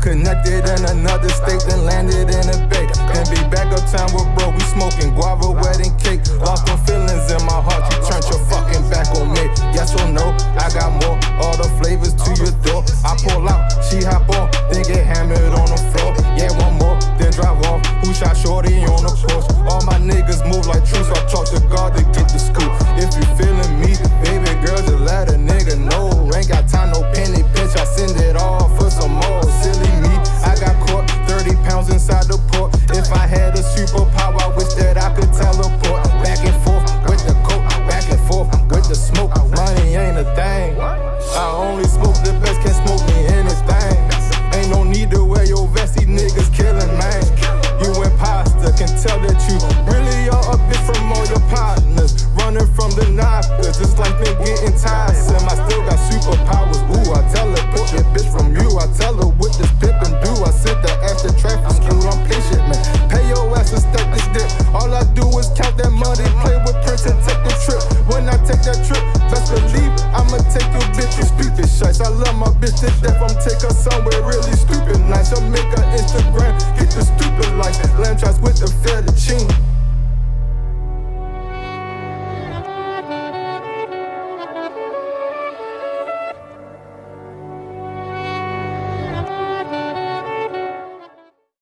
Connected in another state, then landed in a bay. Then be back uptown with bro, we smoking guava wedding cake. Lost them feelings in my heart, you turned your fucking back on me. Yes or no, I got more, all the flavors to your door. I pull out, she hop on, then get hammered on the floor. Yeah, one more, then drive off. Who shot shorty on the porch? All my niggas move like troops, Money ain't a thing. I only smoke the best, can't smoke me anything. Ain't no need to wear your vest, these niggas killing, man. You imposter, can tell that you really are a bitch from all your partners. Running from the knockers, it's like they getting tiresome. I love my bitch to death, I'm her somewhere really stupid nice. I'll make Instagram, get the stupid likes. Lamb chops with.